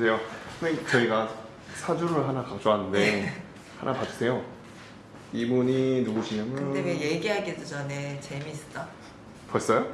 안녕하세요. 선생님 저희가 사주를 하나 가져왔는데 네. 하나 봐주세요. 이분이 누구시냐면 근데 왜 얘기하기도 전에 재밌어? 벌써요?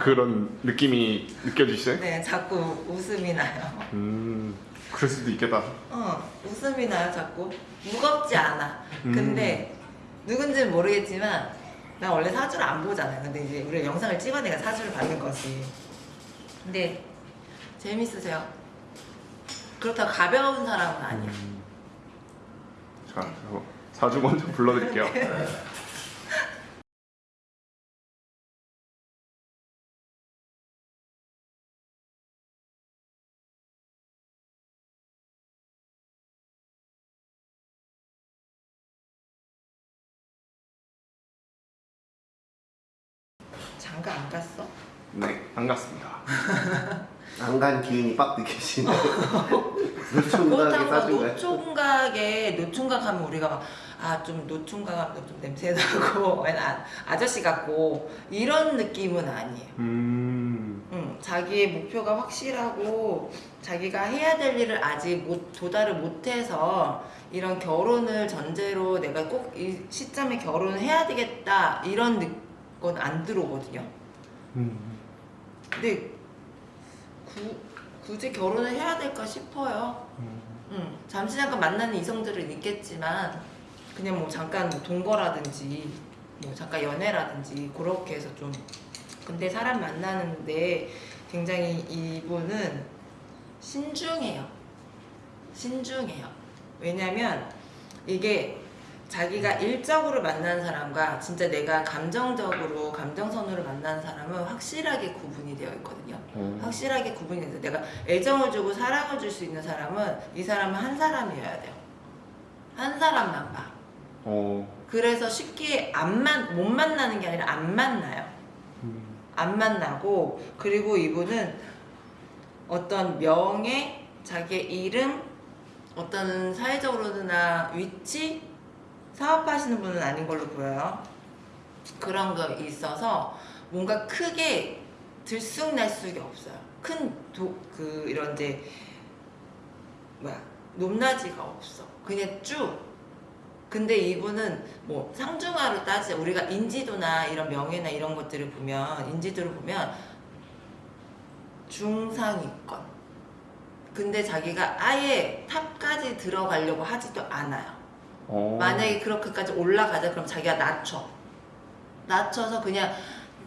그런 느낌이 느껴지시어요? 네, 자꾸 웃음이 나요. 음 그럴 수도 있겠다. 어, 웃음이 나요, 자꾸. 무겁지 않아. 음. 근데 누군지는 모르겠지만 나 원래 사주를 안 보잖아요. 근데 이제 우리가 영상을 찍어 내가 사주를 받는 거지. 근데 재밌으세요? 그렇다고 가벼운 사람은 아니야. 음. 자 사주 먼저 불러드릴게요. 장가 안 갔어? 네 반갑습니다. 안 간 기운이 빡 느껴지네. 노총각에 싸준 거야. 노총각에 노총각 하면 우리가 아좀 노총각 하면 좀 냄새 나고 아, 아저씨 같고 이런 느낌은 아니에요. 음 응, 자기의 목표가 확실하고 자기가 해야 될 일을 아직 못, 도달을 못해서 이런 결혼을 전제로 내가 꼭 이 시점에 결혼을 해야 되겠다 이런 건 안 들어오거든요. 음. 근데 구, 굳이 결혼을 해야 될까 싶어요. 음. 응, 잠시 잠깐 만나는 이성들은 있겠지만 그냥 뭐 잠깐 뭐 동거라든지 뭐 잠깐 연애라든지 그렇게 해서 좀 근데 사람 만나는데 굉장히 이분은 신중해요. 신중해요. 왜냐면 이게 자기가 일적으로 만난 사람과 진짜 내가 감정적으로 감정선으로 만난 사람은 확실하게 구분이 되어 있거든요. 어. 확실하게 구분이 돼서 내가 애정을 주고 사랑을 줄 수 있는 사람은 이 사람은 한 사람이어야 돼요. 한 사람만 봐. 어. 그래서 쉽게 안 만, 못 만나는 게 아니라 안 만나요. 음. 안 만나고 그리고 이분은 어떤 명예, 자기의 이름, 어떤 사회적으로나 위치, 사업하시는 분은 아닌 걸로 보여요. 그런 거 있어서 뭔가 크게 들쑥날쑥이 없어요. 큰 도, 그 이런 이제 뭐야 높낮이가 없어. 그냥 쭉. 근데 이분은 뭐 상중하로 따지자 우리가 인지도나 이런 명예나 이런 것들을 보면 인지도를 보면 중상위권. 근데 자기가 아예 탑까지 들어가려고 하지도 않아요. 어. 만약에 그렇게까지 올라가자 그럼 자기가 낮춰 낮춰서 그냥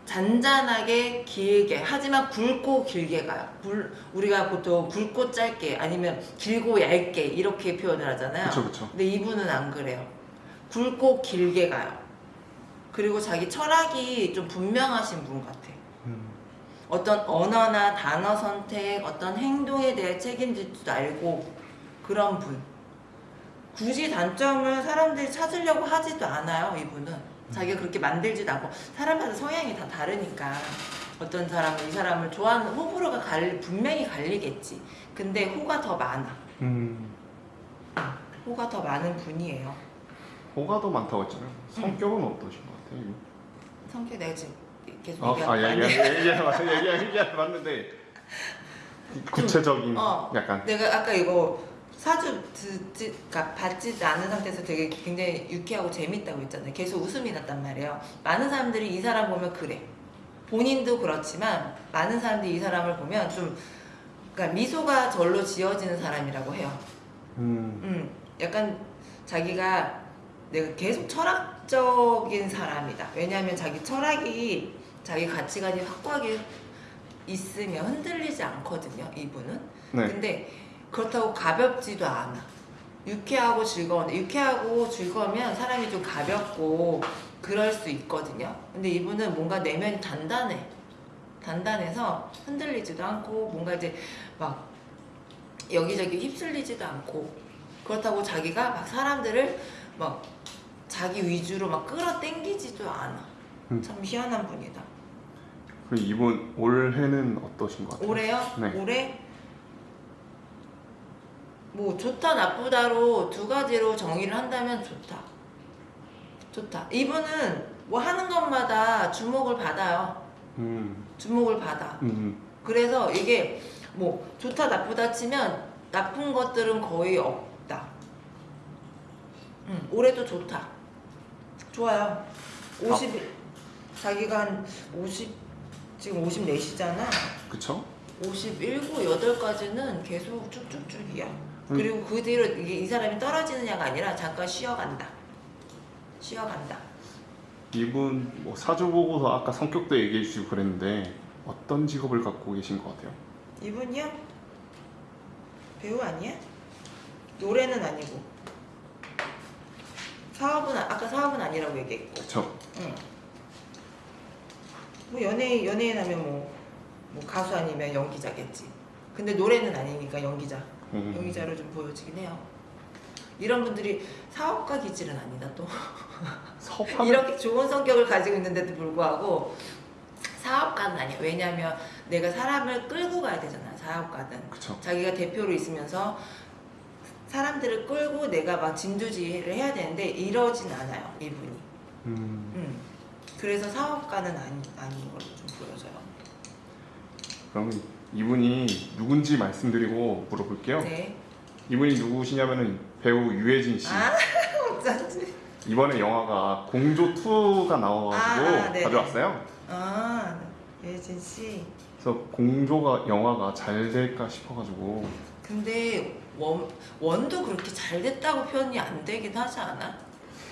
잔잔하게 길게 하지만 굵고 길게 가요 굵, 우리가 보통 굵고 짧게 아니면 길고 얇게 이렇게 표현을 하잖아요 그쵸 그쵸. 근데 이분은 안 그래요 굵고 길게 가요 그리고 자기 철학이 좀 분명하신 분 같아 음. 어떤 언어나 단어 선택, 어떤 행동에 대해 책임질 줄 알고 그런 분. 굳이 단점을 사람들이 찾으려고 하지도 않아요, 이분은. 자기가 그렇게 만들지도 않고 사람마다 성향이 다 다르니까 어떤 사람은 이 사람을 좋아하는 호불호가 갈 분명히 갈리겠지. 근데 호가 더 많아. 음. 호가 더 많은 분이에요. 호가 더 많다고 했잖아요. 성격은 어떠신 것 같아요? 성격 내가 지금 계속 아, 얘기하고 아 얘기 얘기 얘기 얘기 얘기 맞는데 구체적인 어. 약간 내가 아까 이거 사주 듣지, 그러니까 받지 않은 상태에서 되게 굉장히 유쾌하고 재밌다고 했잖아요. 계속 웃음이 났단 말이에요. 많은 사람들이 이 사람 보면 그래. 본인도 그렇지만 많은 사람들이 이 사람을 보면 좀 그러니까 미소가 절로 지어지는 사람이라고 해요. 음. 음, 약간 자기가 내가 계속 철학적인 사람이다. 왜냐하면 자기 철학이 자기 가치관이 확고하게 있으면 흔들리지 않거든요. 이분은. 네. 근데 그렇다고 가볍지도 않아. 유쾌하고 즐거운데 유쾌하고 즐거우면 사람이 좀 가볍고 그럴 수 있거든요. 근데 이분은 뭔가 내면이 단단해. 단단해서 흔들리지도 않고 뭔가 이제 막 여기저기 휩쓸리지도 않고 그렇다고 자기가 막 사람들을 막 자기 위주로 막 끌어당기지도 않아. 음. 참 희한한 분이다. 그 이분 올해는 어떠신 것 같아요? 올해요? 네. 올해 뭐 좋다 나쁘다로 두 가지로 정의를 한다면 좋다. 좋다. 이분은 뭐 하는 것마다 주목을 받아요. 음. 주목을 받아. 음. 그래서 이게 뭐 좋다 나쁘다 치면 나쁜 것들은 거의 없다. 음, 올해도 좋다. 좋아요. 50 자기가 한 50 지금 54시잖아. 그쵸? 51, 8까지는 계속 쭉쭉쭉이야. 음. 그리고 그 뒤로 이게 이 사람이 떨어지느냐가 아니라 잠깐 쉬어간다. 쉬어간다. 이분 뭐 사주 보고서 아까 성격도 얘기해 주시고 그랬는데 어떤 직업을 갖고 계신 것 같아요? 이분이요? 배우 아니야? 노래는 아니고. 사업은 아- 아까 사업은 아니라고 얘기했고. 그쵸? 응. 뭐 연예인 연예인 하면 뭐, 뭐 가수 아니면 연기자겠지. 근데 노래는 아니니까 연기자. 음. 연기자로 좀 보여지긴 해요. 이런 분들이 사업가 기질은 아니다 또. 사업하는 이렇게 좋은 성격을 가지고 있는데도 불구하고 사업가는 아니야. 왜냐하면 내가 사람을 끌고 가야 되잖아. 사업가든. 그쵸? 자기가 대표로 있으면서 사람들을 끌고 내가 막 진두지휘를 해야 되는데 이러진 않아요. 이분이. 음, 음. 그래서 사업가는 아니, 아닌 걸로 좀 보여져요. 그러면 이분이 누군지 말씀드리고 물어볼게요. 네. 이분이 누구시냐면은 배우 유해진 씨. 아, 어쩐지. 이번에 영화가 공조 2가 나와가지고 아, 네네. 가져왔어요. 아, 예진 씨. 그래서 공조가 영화가 잘 될까 싶어가지고 근데 원, 원도 그렇게 잘 됐다고 표현이 안 되긴 하지 않아?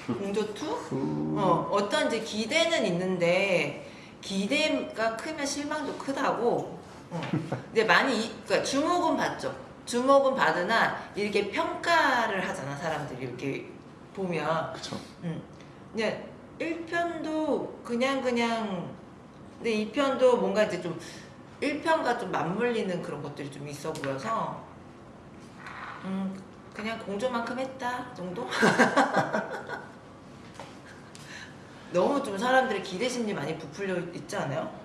공조 2? 그... 어, 어떤 이제 기대는 있는데 기대가 크면 실망도 크다고. 어. 근데 많이 이- 그러니까 주목은 받죠. 주목은 받으나 이렇게 평가를 하잖아 사람들이 이렇게 보면. 그쵸. 음. 그냥 1편도 그냥 그냥 근데 2편도 뭔가 이제 좀 1편과 좀 맞물리는 그런 것들이 좀 있어 보여서 음 그냥 공조만큼 했다 정도? 너무 좀 사람들의 기대 심리 많이 부풀려 있지 않아요?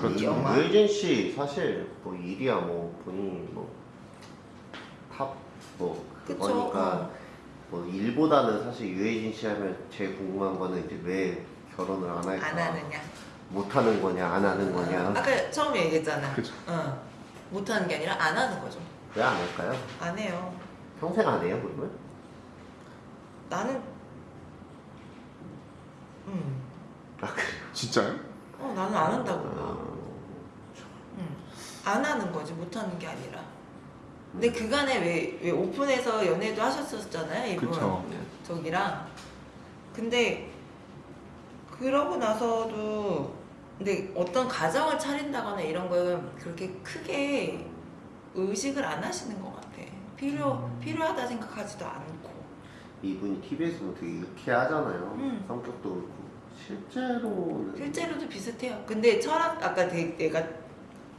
그렇죠. 유해진 씨 사실 뭐 일이야 뭐 본인이 뭐탑뭐 그쵸? 그거니까 어. 뭐 일보다는 사실 유해진 씨 하면 제일 궁금한 거는 이제 왜 결혼을 안 할까 안 하느냐? 못 하는 거냐 안 하는 거냐 아까 처음에 얘기했잖아. 그쵸. 어. 못 하는 게 아니라 안 하는 거죠. 왜 안 할까요? 안 해요. 평생 안 해요 그러면? 나는 음. 아 그래 진짜요? 어 나는 안 한다고 봐. 어, 응. 안 하는 거지 못 하는 게 아니라. 근데 그간에 왜, 왜 오픈해서 연애도 하셨었잖아요 이분 그쵸. 저기랑. 근데 그러고 나서도 근데 어떤 가정을 차린다거나 이런 건 그렇게 크게 의식을 안 하시는 것 같아. 필요 음. 필요하다 생각하지도 않고. 이분이 TV에서는 되게 유쾌하잖아요 음. 성격도 그렇고 실제로는 실제로도 비슷해요. 근데 철학 아까 내- 내가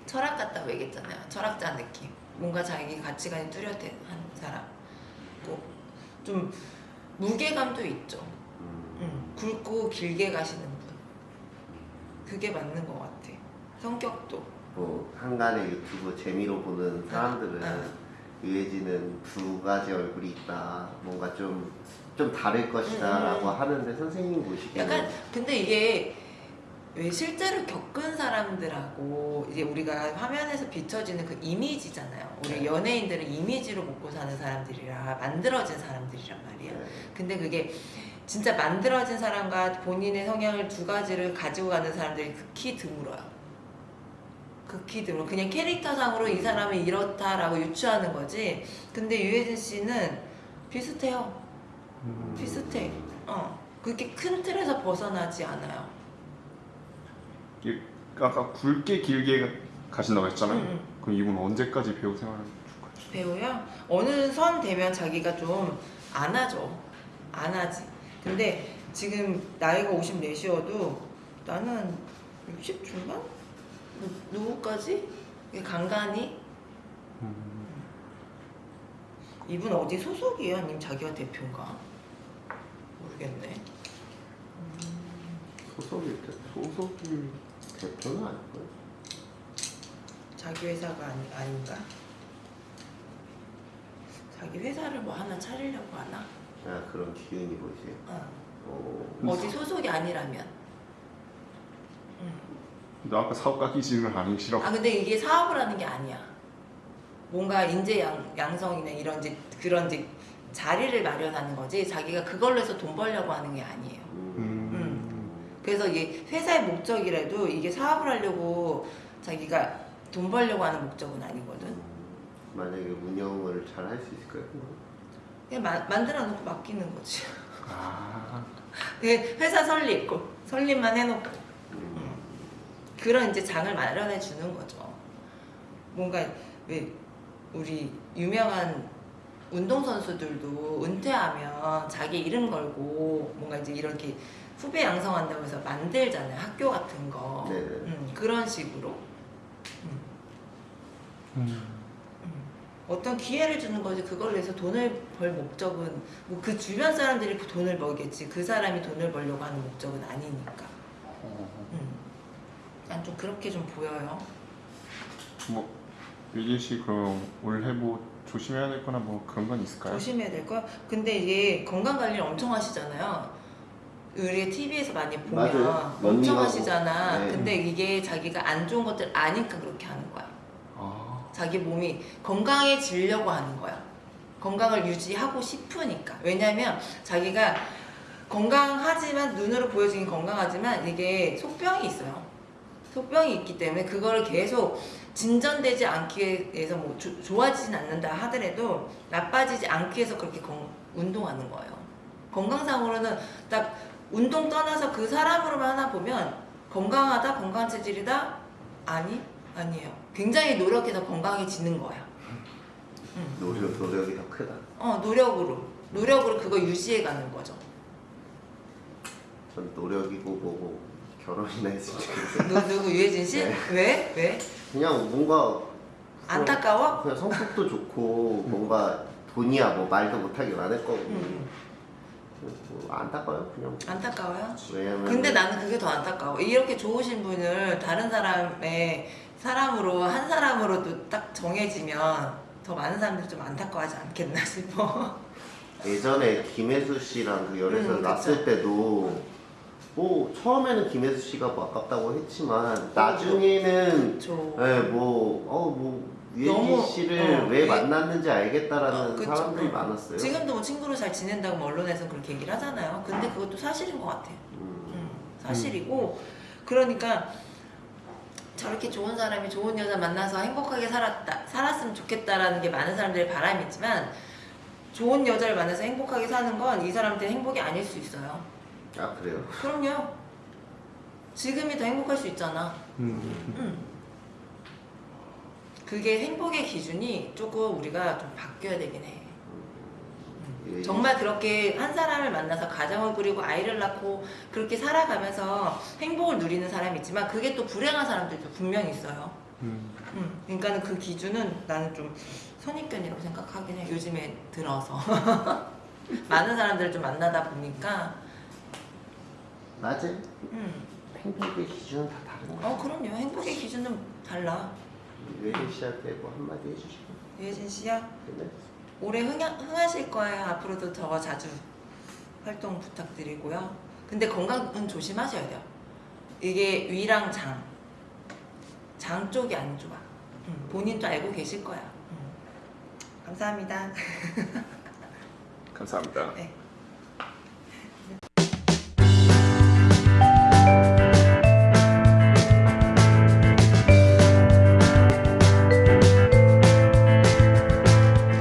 철학 같다고 얘기했잖아요. 철학자 느낌. 뭔가 자기 가치관이 뚜렷한 사람. 뭐좀 무게감도 있죠. 음, 응. 굵고 길게 가시는 분. 그게 맞는 것 같아. 성격도. 뭐 한간의 유튜브 재미로 보는 사람들은 응. 유해진은 두 가지 얼굴이 있다 뭔가 좀 좀 다를 것이다 음, 음, 라고 음. 하는데 선생님 보시기에는 약간 근데 이게 왜 실제로 겪은 사람들하고 이제 우리가 화면에서 비춰지는 그 이미지잖아요. 우리 네. 연예인들은 이미지로 먹고 사는 사람들이라 만들어진 사람들이란 말이야. 네. 근데 그게 진짜 만들어진 사람과 본인의 성향을 두 가지를 가지고 가는 사람들이 극히 드물어요. 극히 드물어. 그냥 캐릭터상으로 이 사람은 이렇다라고 유추하는 거지. 근데 유해진 씨는 비슷해요. 음, 비슷해. 어. 그렇게 큰 틀에서 벗어나지 않아요. 이게 아까 굵게 길게 가신다고 했잖아요. 응, 응. 그럼 이분 언제까지 배우 생활을 줄 거예요? 배우요? 어느 선 되면 자기가 좀 안 하죠. 안 하지. 근데 지금 나이가 54시여도 나는 60 중반? 누, 누구까지? 간간히? 음, 이분 어디 소속이에요? 아니면 자기가 대표인가? 모르겠네. 소속일 때 소속이 대표는 아닐까요? 자기 회사가 아니, 아닌가? 자기 회사를 뭐 하나 차리려고 하나? 아 그런 기운이 보이세요? 어. 어, 어디 소속이 아니라면. 음. 근데 아까 사업 가 기질은 아니시라고 아 근데 이게 사업을 하는 게 아니야. 뭔가 인재 양, 양성이나 이런 그런 자리를 마련하는 거지 자기가 그걸로 해서 돈 벌려고 하는 게 아니에요. 음. 그래서 이게 회사의 목적이라도 이게 사업을 하려고 자기가 돈 벌려고 하는 목적은 아니거든. 만약에 운영을 잘 할 수 있을까요? 그냥 마- 만들어 놓고 맡기는 거지. 아, 그 회사 설립, 설립만 해놓고 음. 그런 이제 장을 마련해 주는 거죠. 뭔가 왜 우리 유명한 운동 선수들도 은퇴하면 자기 이름 걸고 뭔가 이제 이렇게 후배 양성한다고 해서 만들잖아요. 학교 같은 거. 네네. 음, 그런 식으로. 음. 어떤 기회를 주는 거지 그걸 위해서 돈을 벌 목적은 뭐 그 주변 사람들이 그 돈을 벌겠지 그 사람이 돈을 벌려고 하는 목적은 아니니까 어, 음. 난좀 그렇게 좀 보여요 뭐 유진 씨 그럼 올해 뭐 조심해야 될 거나 뭐 그런 건 있을까요? 조심해야 될 거야 근데 이게 건강 관리를 엄청 하시잖아요 우리 TV에서 많이 보면 맞아요. 엄청. 하시잖아 네. 근데 이게 자기가 안 좋은 것들 아니까 그렇게 하는 거야 아, 자기 몸이 건강해지려고 하는 거야. 건강을 유지하고 싶으니까. 왜냐면 자기가 건강하지만 눈으로 보여지긴 건강하지만 이게 속병이 있어요. 속병이 있기 때문에 그거를 계속 진전되지 않기 위해서 뭐 조- 좋아지진 않는다 하더라도 나빠지지 않기 위해서 그렇게 건- 운동하는 거예요. 건강상으로는 딱 운동 떠나서 그 사람으로만 하나 보면 건강하다, 건강 체질이다? 아니, 아니에요. 굉장히 노력해서 건강해지는 거야. 음. 노력, 노력이 더 크다. 어, 노력으로. 노력으로 그거 유지해 가는 거죠. 전 노력이고 뭐고 결혼이나 했으면 좋겠어요. 누, 누구, 유해진 씨? 네. 왜? 왜? 그냥 뭔가 안타까워? 그냥 성격도 좋고 뭔가 돈이야 뭐 말도 못하게 많을 거고 음, 뭐 안타까워요 그냥 안타까워요? 왜냐면 근데 나는 그게 더 안타까워. 이렇게 좋으신 분을 다른 사람의 사람으로, 한 사람으로도 딱 정해지면 더 많은 사람들이 좀 안타까워하지 않겠나 싶어. 예전에 김혜수 씨랑 그 열애설 음, 났을 때도 뭐 처음에는 김혜수 씨가 뭐 아깝다고 했지만 나중에는 저. 예, 뭐어뭐 유해진 너무, 씨를 어, 왜 예. 만났는지 알겠다라는 어, 그쵸. 사람들이 어. 많았어요. 지금도 뭐 친구로 잘 지낸다고 뭐 언론에서 그렇게 얘기를 하잖아요. 근데 그것도 사실인 것 같아. 음, 음, 사실이고 그러니까 저렇게 좋은 사람이 좋은 여자 만나서 행복하게 살았다 살았으면 좋겠다라는 게 많은 사람들의 바람이지만 좋은 여자를 만나서 행복하게 사는 건 이 사람한테 행복이 아닐 수 있어요. 아 그래요. 그럼요. 지금이 더 행복할 수 있잖아. 음. 음. 그게 행복의 기준이 조금 우리가 좀 바뀌어야 되긴 해. 예, 정말 그렇게 한 사람을 만나서 가정을 꾸리고 아이를 낳고 그렇게 살아가면서 행복을 누리는 사람이 있지만 그게 또 불행한 사람들도 분명히 있어요. 음. 음, 그러니까는 그 기준은 나는 좀 선입견이라고 생각하긴 해. 요즘에 들어서 많은 사람들을 좀 만나다 보니까 맞아요. 음, 행복의 기준은 다 다른 거예요. 어 그럼요. 행복의 기준은 달라. 유해진 씨한테 뭐 한마디 해주시고 유혜진 씨야 끝내. 올해 흥하, 흥하실 거예요. 앞으로도 더 자주 활동 부탁드리고요. 근데 건강은 조심하셔야 돼요. 이게 위랑 장, 장 쪽이 안 좋아. 음, 본인도 알고 계실 거야. 음. 감사합니다. 감사합니다. 네.